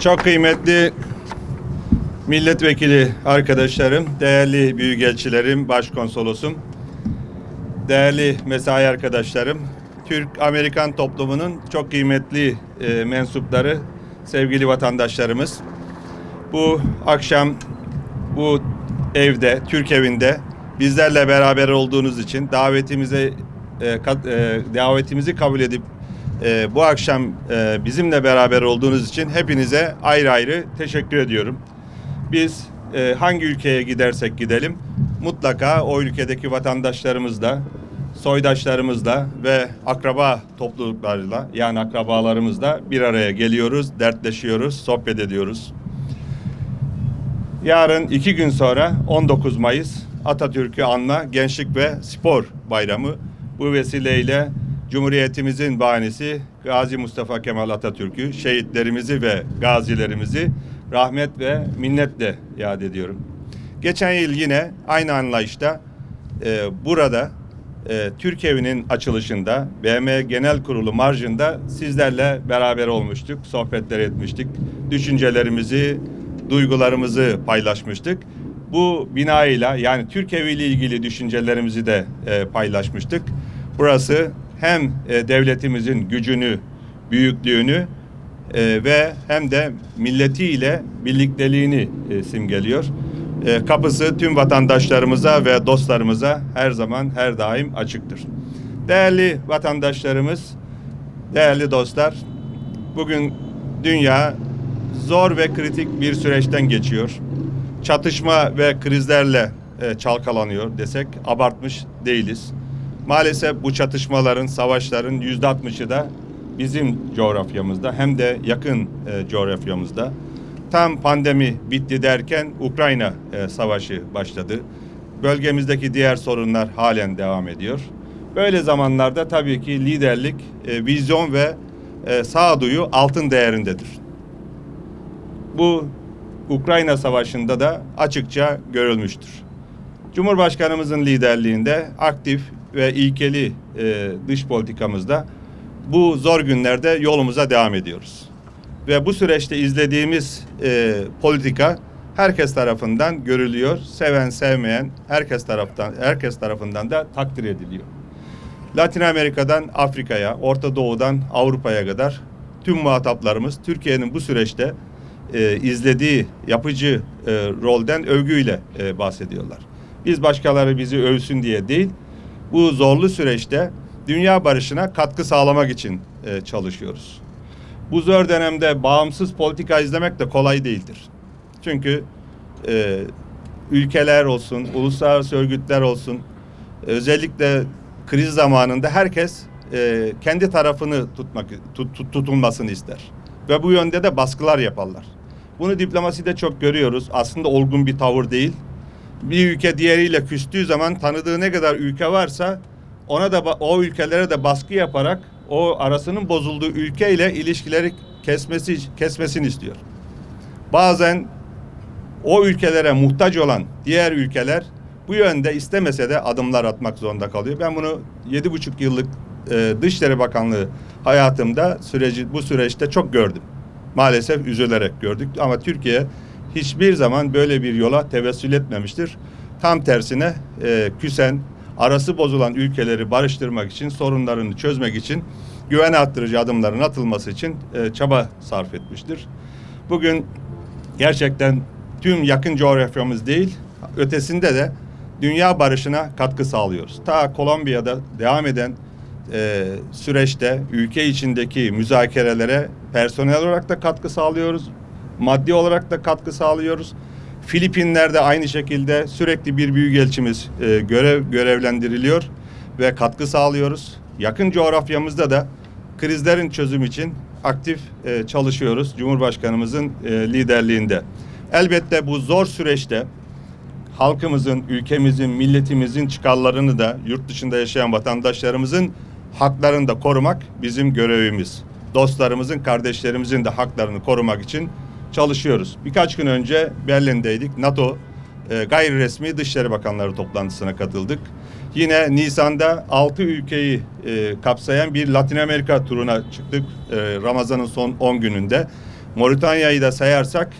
Çok kıymetli milletvekili arkadaşlarım, değerli büyükelçilerim, başkonsolosum, değerli mesai arkadaşlarım, Türk-Amerikan toplumunun çok kıymetli e, mensupları, sevgili vatandaşlarımız. Bu akşam bu evde, Türk evinde bizlerle beraber olduğunuz için davetimize e, kat- e, davetimizi kabul edip e, bu akşam e, bizimle beraber olduğunuz için hepinize ayrı ayrı teşekkür ediyorum. Biz e, hangi ülkeye gidersek gidelim mutlaka o ülkedeki vatandaşlarımızla, soydaşlarımızla ve akraba topluluklarıyla yani akrabalarımızla bir araya geliyoruz, dertleşiyoruz, sohbet ediyoruz. Yarın iki gün sonra 19 Mayıs Atatürk'ü anma Gençlik ve Spor Bayramı. Bu vesileyle Cumhuriyetimizin bahanesi Gazi Mustafa Kemal Atatürk'ü, şehitlerimizi ve gazilerimizi rahmet ve minnetle yad ediyorum. Geçen yıl yine aynı anlayışta e, burada e, Türk Evi'nin açılışında BM Genel Kurulu marjında sizlerle beraber olmuştuk, sohbetler etmiştik. Düşüncelerimizi, duygularımızı paylaşmıştık. Bu binayla yani Türk Evi ile ilgili düşüncelerimizi de e, paylaşmıştık. Burası hem e, devletimizin gücünü, büyüklüğünü e, ve hem de milletiyle birlikteliğini e, simgeliyor. Kapısı tüm vatandaşlarımıza ve dostlarımıza her zaman her daim açıktır. Değerli vatandaşlarımız, değerli dostlar, bugün dünya zor ve kritik bir süreçten geçiyor. Çatışma ve krizlerle çalkalanıyor desek abartmış değiliz. Maalesef bu çatışmaların, savaşların yüzde altmışı da bizim coğrafyamızda hem de yakın e, coğrafyamızda. Tam pandemi bitti derken Ukrayna e, savaşı başladı. Bölgemizdeki diğer sorunlar halen devam ediyor. Böyle zamanlarda tabii ki liderlik, e, vizyon ve e, sağduyu altın değerindedir. Bu Ukrayna Savaşı'nda da açıkça görülmüştür. Cumhurbaşkanımızın liderliğinde aktif ve ilkeli e, dış politikamızda bu zor günlerde yolumuza devam ediyoruz. Ve bu süreçte izlediğimiz e, politika herkes tarafından görülüyor. Seven sevmeyen herkes taraftan herkes tarafından da takdir ediliyor. Latin Amerika'dan Afrika'ya, Orta Doğu'dan Avrupa'ya kadar tüm muhataplarımız Türkiye'nin bu süreçte e, izlediği yapıcı e, rolden övgüyle e, bahsediyorlar. Biz başkaları bizi övsün diye değil, bu zorlu süreçte dünya barışına katkı sağlamak için e, çalışıyoruz. Bu zor dönemde bağımsız politika izlemek de kolay değildir. Çünkü e, ülkeler olsun, uluslararası örgütler olsun, özellikle kriz zamanında herkes e, kendi tarafını tutmak tut, tut- tutulmasını ister ve bu yönde de baskılar yaparlar. Bunu diplomaside çok görüyoruz. Aslında olgun bir tavır değil. Bir ülke diğeriyle küstüğü zaman tanıdığı ne kadar ülke varsa ona da o ülkelere de baskı yaparak o arasının bozulduğu ülkeyle ilişkileri kesmesi kesmesini istiyor. Bazen o ülkelere muhtaç olan diğer ülkeler bu yönde istemese de adımlar atmak zorunda kalıyor. Ben bunu yedi buçuk yıllık e, Dışişleri Bakanlığı hayatımda süreci bu süreçte çok gördüm. Maalesef üzülerek gördük ama Türkiye hiçbir zaman böyle bir yola tevessül etmemiştir. Tam tersine e, küsen, arası bozulan ülkeleri barıştırmak için, sorunlarını çözmek için güven arttırıcı adımların atılması için e, çaba sarf etmiştir. Bugün gerçekten tüm yakın coğrafyamız değil, ötesinde de dünya barışına katkı sağlıyoruz. Ta Kolombiya'da devam eden e, süreçte ülke içindeki müzakerelere personel olarak da katkı sağlıyoruz. Maddi olarak da katkı sağlıyoruz. Filipinler'de aynı şekilde sürekli bir büyükelçimiz e, görev görevlendiriliyor ve katkı sağlıyoruz. Yakın coğrafyamızda da krizlerin çözüm için aktif e, çalışıyoruz Cumhurbaşkanımızın e, liderliğinde. Elbette bu zor süreçte halkımızın, ülkemizin, milletimizin çıkarlarını da yurt dışında yaşayan vatandaşlarımızın haklarını da korumak bizim görevimiz. Dostlarımızın, kardeşlerimizin de haklarını korumak için çalışıyoruz. Birkaç gün önce Berlin'deydik. NATO e, gayri resmi Dışişleri Bakanları toplantısına katıldık. Yine Nisan'da 6 ülkeyi e, kapsayan bir Latin Amerika turuna çıktık e, Ramazan'ın son 10 gününde. Moritanya'yı da sayarsak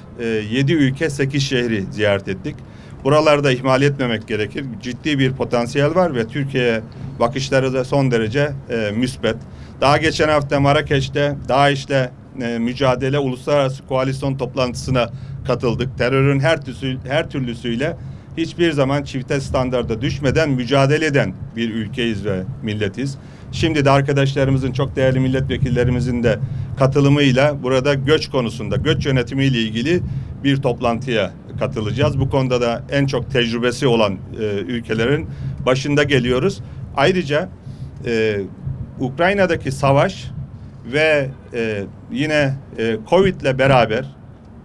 7 ülke 8 şehri ziyaret ettik. Buralarda ihmal etmemek gerekir. Ciddi bir potansiyel var ve Türkiye'ye bakışları da son derece e, müsbet. Daha geçen hafta Marrakeş'te DAEŞ'le e, mücadele uluslararası koalisyon toplantısına katıldık. Terörün her türlüsü, her türlüsüyle hiçbir zaman çifte standarda düşmeden mücadele eden bir ülkeyiz ve milletiz. Şimdi de arkadaşlarımızın çok değerli milletvekillerimizin de katılımıyla burada göç konusunda, göç yönetimiyle ilgili bir toplantıya katılacağız. Bu konuda da en çok tecrübesi olan e, ülkelerin başında geliyoruz. Ayrıca e, Ukrayna'daki savaş ve e, yine e, Covid ile beraber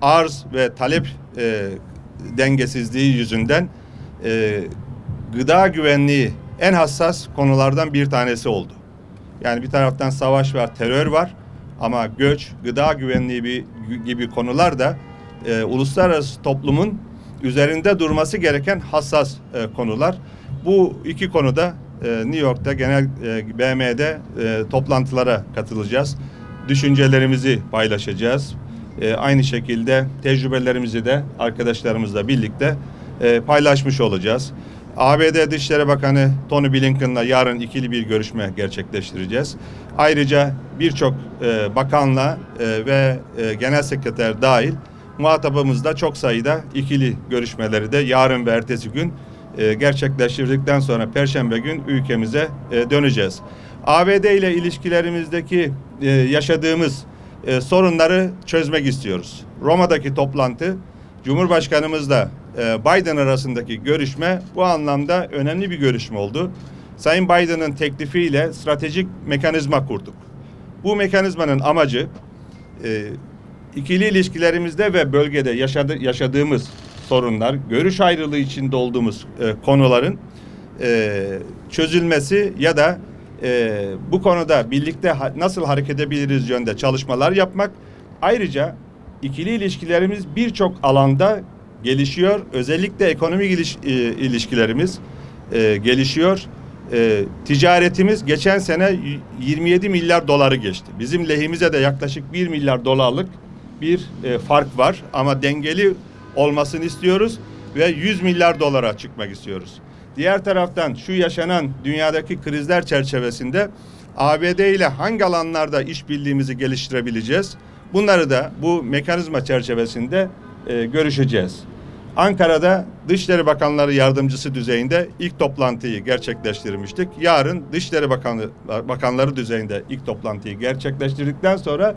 arz ve talep e, dengesizliği yüzünden e, gıda güvenliği en hassas konulardan bir tanesi oldu. Yani bir taraftan savaş var, terör var ama göç, gıda güvenliği bir, gibi konular da e, uluslararası toplumun üzerinde durması gereken hassas e, konular. Bu iki konuda New York'ta genel e, BM'de e, toplantılara katılacağız. Düşüncelerimizi paylaşacağız. E, aynı şekilde tecrübelerimizi de arkadaşlarımızla birlikte e, paylaşmış olacağız. ABD Dışişleri Bakanı Tony Blinken'la yarın ikili bir görüşme gerçekleştireceğiz. Ayrıca birçok e, bakanla e, ve e, genel sekreter dahil muhatabımızda çok sayıda ikili görüşmeleri de yarın ve ertesi gün e, gerçekleştirdikten sonra Perşembe gün ülkemize e, döneceğiz. ABD ile ilişkilerimizdeki e, yaşadığımız e, sorunları çözmek istiyoruz. Roma'daki toplantı Cumhurbaşkanımızla Biden arasındaki görüşme bu anlamda önemli bir görüşme oldu. Sayın Biden'ın teklifiyle stratejik mekanizma kurduk. Bu mekanizmanın amacı ikili ilişkilerimizde ve bölgede yaşadı, yaşadığımız sorunlar, görüş ayrılığı içinde olduğumuz e, konuların e, çözülmesi ya da e, bu konuda birlikte ha, nasıl hareket edebiliriz yönde çalışmalar yapmak. Ayrıca ikili ilişkilerimiz birçok alanda gelişiyor. Özellikle ekonomik iliş, e, ilişkilerimiz e, gelişiyor. E, ticaretimiz geçen sene 27 milyar doları geçti. Bizim lehimize de yaklaşık 1 milyar dolarlık bir e, fark var ama dengeli olmasını istiyoruz ve 100 milyar dolara çıkmak istiyoruz. Diğer taraftan şu yaşanan dünyadaki krizler çerçevesinde ABD ile hangi alanlarda işbirliğimizi geliştirebileceğiz? Bunları da bu mekanizma çerçevesinde e, görüşeceğiz. Ankara'da Dışişleri Bakanları Yardımcısı düzeyinde ilk toplantıyı gerçekleştirmiştik. Yarın Dışişleri Bakanı, Bakanları düzeyinde ilk toplantıyı gerçekleştirdikten sonra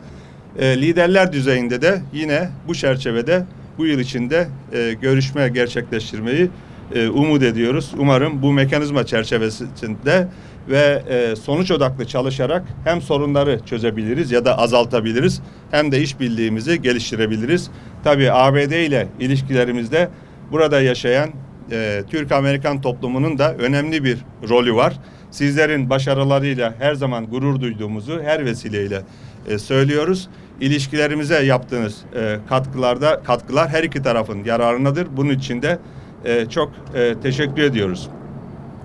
e, liderler düzeyinde de yine bu çerçevede bu yıl içinde e, görüşme gerçekleştirmeyi e, umut ediyoruz. Umarım bu mekanizma çerçevesinde ve e, sonuç odaklı çalışarak hem sorunları çözebiliriz ya da azaltabiliriz hem de işbirliğimizi geliştirebiliriz. Tabii ABD ile ilişkilerimizde burada yaşayan e, Türk-Amerikan toplumunun da önemli bir rolü var. Sizlerin başarılarıyla her zaman gurur duyduğumuzu her vesileyle e, söylüyoruz. İlişkilerimize yaptığınız e, katkılarda katkılar her iki tarafın yararınadır. Bunun için de e, çok e, teşekkür ediyoruz.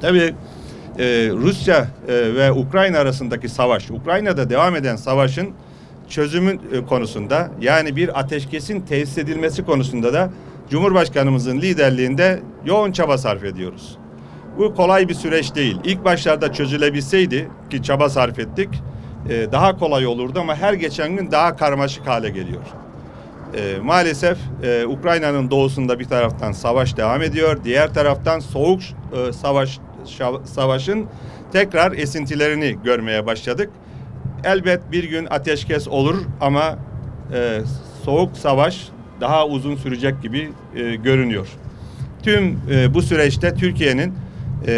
Tabii e, Rusya e, ve Ukrayna arasındaki savaş, Ukrayna'da devam eden savaşın çözümün e, konusunda yani bir ateşkesin tesis edilmesi konusunda da Cumhurbaşkanımızın liderliğinde yoğun çaba sarf ediyoruz. Bu kolay bir süreç değil. İlk başlarda çözülebilseydi ki çaba sarf ettik e, daha kolay olurdu ama her geçen gün daha karmaşık hale geliyor. E, maalesef e, Ukrayna'nın doğusunda bir taraftan savaş devam ediyor. Diğer taraftan soğuk savaş savaşın tekrar esintilerini görmeye başladık. Elbet bir gün ateşkes olur ama soğuk savaş daha uzun sürecek gibi görünüyor. Tüm bu süreçte Türkiye'nin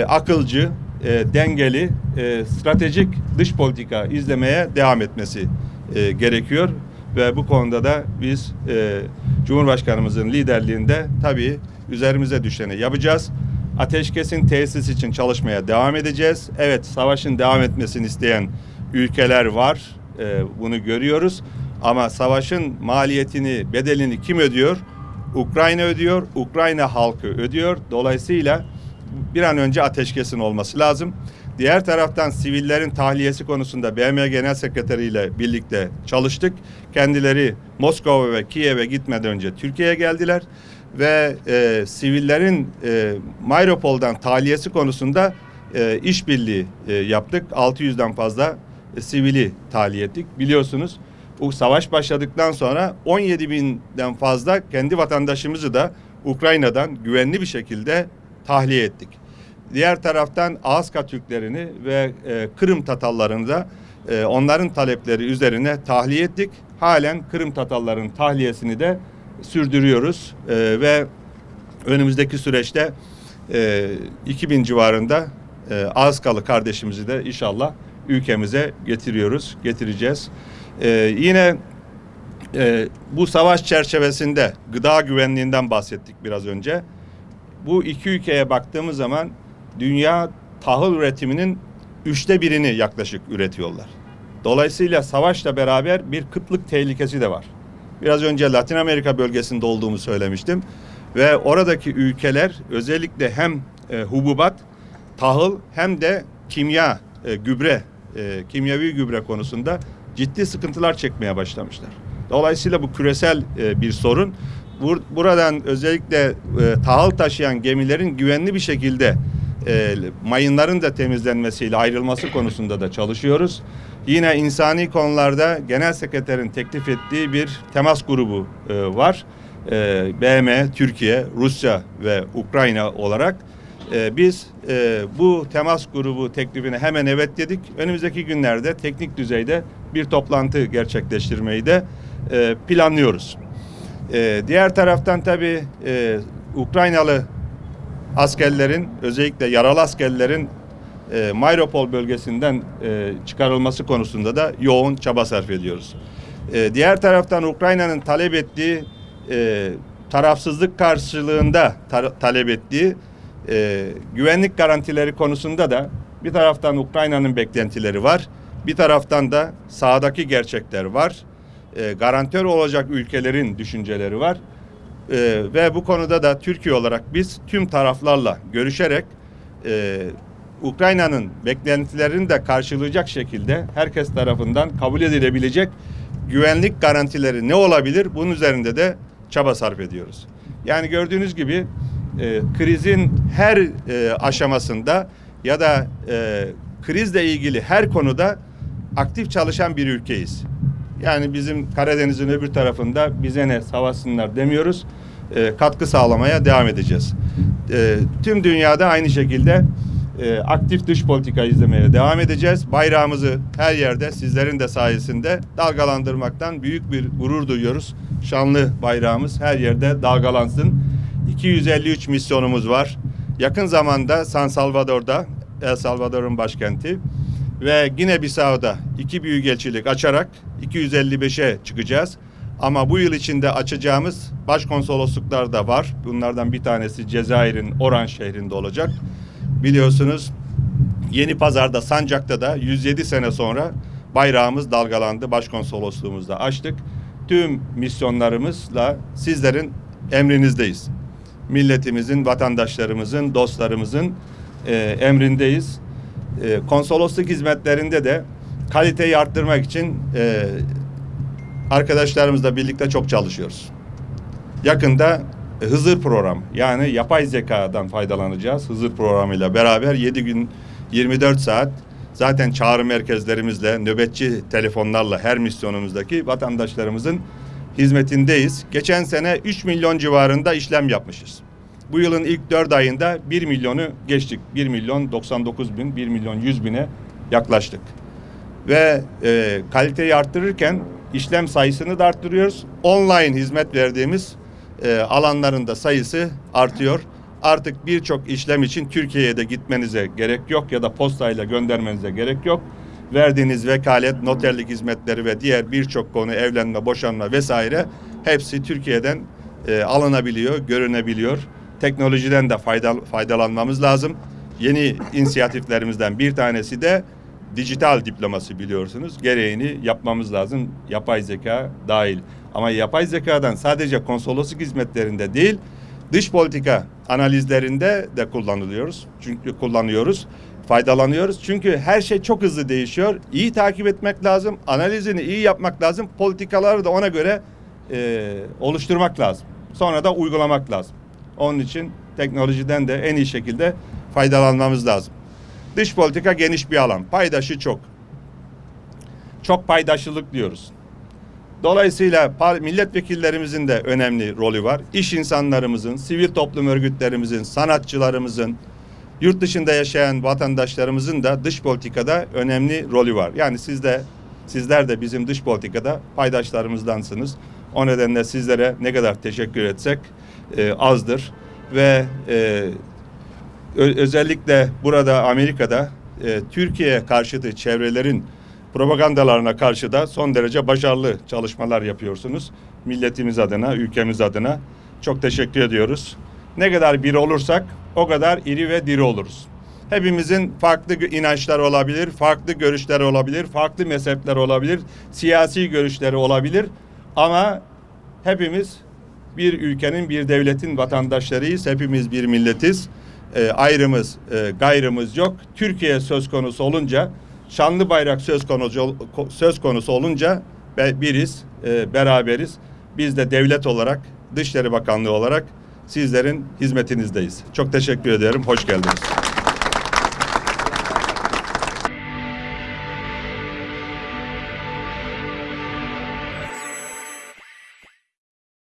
akılcı, e, dengeli, e, stratejik dış politika izlemeye devam etmesi e, gerekiyor ve bu konuda da biz e, Cumhurbaşkanımızın liderliğinde tabii üzerimize düşeni yapacağız. Ateşkesin tesis için çalışmaya devam edeceğiz. Evet, savaşın devam etmesini isteyen ülkeler var. E, bunu görüyoruz. Ama savaşın maliyetini, bedelini kim ödüyor? Ukrayna ödüyor, Ukrayna halkı ödüyor. Dolayısıyla bir an önce ateşkesin olması lazım. Diğer taraftan sivillerin tahliyesi konusunda BM Genel Sekreteri ile birlikte çalıştık. Kendileri Moskova ve Kiev'e gitmeden önce Türkiye'ye geldiler ve e, sivillerin e, Mayropol'dan tahliyesi konusunda e, işbirliği e, yaptık. 600'den fazla e, sivili tahliye ettik. Biliyorsunuz bu savaş başladıktan sonra 17 binden fazla kendi vatandaşımızı da Ukrayna'dan güvenli bir şekilde tahliye ettik. Diğer taraftan Ağızka Türklerini ve e, Kırım Tatarlarını da e, onların talepleri üzerine tahliye ettik. Halen Kırım Tatarların tahliyesini de sürdürüyoruz E, ve önümüzdeki süreçte e, 2000 civarında e, Ağızkalı kardeşimizi de inşallah ülkemize getiriyoruz, getireceğiz. E, yine e, bu savaş çerçevesinde gıda güvenliğinden bahsettik biraz önce. Bu iki ülkeye baktığımız zaman dünya tahıl üretiminin üçte birini yaklaşık üretiyorlar. Dolayısıyla savaşla beraber bir kıtlık tehlikesi de var. Biraz önce Latin Amerika bölgesinde olduğumu söylemiştim. Ve oradaki ülkeler özellikle hem e, hububat, tahıl hem de kimya, e, gübre, e, kimyavi gübre konusunda ciddi sıkıntılar çekmeye başlamışlar. Dolayısıyla bu küresel e, bir sorun. Bur- buradan özellikle e, tahıl taşıyan gemilerin güvenli bir şekilde e, mayınların da temizlenmesiyle ayrılması konusunda da çalışıyoruz. Yine insani konularda genel sekreterin teklif ettiği bir temas grubu e, var. E, BM, Türkiye, Rusya ve Ukrayna olarak e, biz e, bu temas grubu teklifine hemen evet dedik. Önümüzdeki günlerde teknik düzeyde bir toplantı gerçekleştirmeyi de e, planlıyoruz. E, diğer taraftan tabii e, Ukraynalı askerlerin özellikle yaralı askerlerin e, Mayropol bölgesinden e, çıkarılması konusunda da yoğun çaba sarf ediyoruz. E, diğer taraftan Ukrayna'nın talep ettiği e, tarafsızlık karşılığında ta- talep ettiği e, güvenlik garantileri konusunda da bir taraftan Ukrayna'nın beklentileri var. Bir taraftan da sahadaki gerçekler var. E, garantör olacak ülkelerin düşünceleri var. Ee, ve bu konuda da Türkiye olarak biz tüm taraflarla görüşerek e, Ukrayna'nın beklentilerini de karşılayacak şekilde herkes tarafından kabul edilebilecek güvenlik garantileri ne olabilir? Bunun üzerinde de çaba sarf ediyoruz. Yani gördüğünüz gibi e, krizin her e, aşamasında ya da e, krizle ilgili her konuda aktif çalışan bir ülkeyiz. Yani bizim Karadeniz'in öbür tarafında bize ne savaşsınlar demiyoruz. E, katkı sağlamaya devam edeceğiz. E, tüm dünyada aynı şekilde e, aktif dış politika izlemeye devam edeceğiz. Bayrağımızı her yerde sizlerin de sayesinde dalgalandırmaktan büyük bir gurur duyuyoruz. Şanlı bayrağımız her yerde dalgalansın. 253 misyonumuz var. Yakın zamanda San Salvador'da, El Salvador'un başkenti ve Gine Bissau'da iki büyükelçilik açarak 255'e çıkacağız. Ama bu yıl içinde açacağımız başkonsolosluklar da var. Bunlardan bir tanesi Cezayir'in Oran şehrinde olacak. Biliyorsunuz Yeni Pazar'da Sancak'ta da 107 sene sonra bayrağımız dalgalandı. Başkonsolosluğumuzda açtık. Tüm misyonlarımızla sizlerin emrinizdeyiz. Milletimizin, vatandaşlarımızın, dostlarımızın e, emrindeyiz. E, konsolosluk hizmetlerinde de kaliteyi arttırmak için e, arkadaşlarımızla birlikte çok çalışıyoruz. Yakında e, Hızır program yani yapay zekadan faydalanacağız. Hızır programıyla beraber 7 gün 24 saat zaten çağrı merkezlerimizle nöbetçi telefonlarla her misyonumuzdaki vatandaşlarımızın hizmetindeyiz. Geçen sene 3 milyon civarında işlem yapmışız. Bu yılın ilk 4 ayında 1 milyonu geçtik. 1 milyon 99 bin, 1 milyon 100 bine yaklaştık. Ve e, kaliteyi arttırırken işlem sayısını da arttırıyoruz. Online hizmet verdiğimiz e, alanların da sayısı artıyor. Artık birçok işlem için Türkiye'ye de gitmenize gerek yok ya da postayla göndermenize gerek yok. Verdiğiniz vekalet, noterlik hizmetleri ve diğer birçok konu evlenme, boşanma vesaire hepsi Türkiye'den e, alınabiliyor, görünebiliyor. Teknolojiden de fayda, faydalanmamız lazım. Yeni inisiyatiflerimizden bir tanesi de dijital diploması biliyorsunuz. Gereğini yapmamız lazım. Yapay zeka dahil. Ama yapay zekadan sadece konsolosluk hizmetlerinde değil, dış politika analizlerinde de kullanılıyoruz. Çünkü kullanıyoruz. faydalanıyoruz. Çünkü her şey çok hızlı değişiyor. İyi takip etmek lazım. Analizini iyi yapmak lazım. Politikaları da ona göre e, oluşturmak lazım. Sonra da uygulamak lazım. Onun için teknolojiden de en iyi şekilde faydalanmamız lazım. Dış politika geniş bir alan. Paydaşı çok. Çok paydaşlılık diyoruz. Dolayısıyla milletvekillerimizin de önemli rolü var. İş insanlarımızın, sivil toplum örgütlerimizin, sanatçılarımızın, yurt dışında yaşayan vatandaşlarımızın da dış politikada önemli rolü var. Yani siz de sizler de bizim dış politikada paydaşlarımızdansınız. O nedenle sizlere ne kadar teşekkür etsek e, azdır ve e, özellikle burada Amerika'da e, Türkiye karşıtı çevrelerin propagandalarına karşı da son derece başarılı çalışmalar yapıyorsunuz. Milletimiz adına, ülkemiz adına çok teşekkür ediyoruz. Ne kadar bir olursak o kadar iri ve diri oluruz. Hepimizin farklı inançlar olabilir, farklı görüşler olabilir, farklı mezhepler olabilir, siyasi görüşleri olabilir ama hepimiz bir ülkenin, bir devletin vatandaşlarıyız. Hepimiz bir milletiz. E, ayrımız, e, gayrımız yok. Türkiye söz konusu olunca, şanlı bayrak söz konusu söz konusu olunca biriz, e, beraberiz. Biz de devlet olarak, Dışişleri Bakanlığı olarak sizlerin hizmetinizdeyiz. Çok teşekkür ederim. Hoş geldiniz.